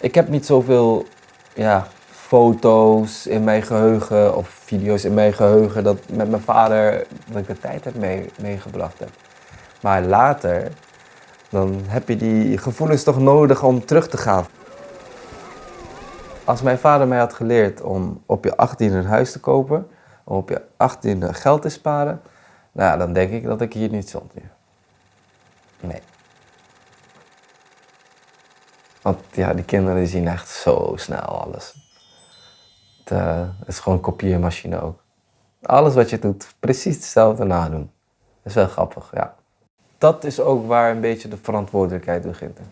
Ik heb niet zoveel ja, foto's in mijn geheugen of video's in mijn geheugen dat met mijn vader dat ik de tijd heb mee, meegebracht heb. Maar later, dan heb je die gevoelens toch nodig om terug te gaan. Als mijn vader mij had geleerd om op je 18 een huis te kopen, om op je 18 geld te sparen, nou dan denk ik dat ik hier niet stond. Nee. Want ja, die kinderen zien echt zo snel alles. Het, eh, is gewoon een kopieermachine ook. Alles wat je doet, precies hetzelfde nadoen. Dat is wel grappig, ja. Dat is ook waar een beetje de verantwoordelijkheid begint. hè.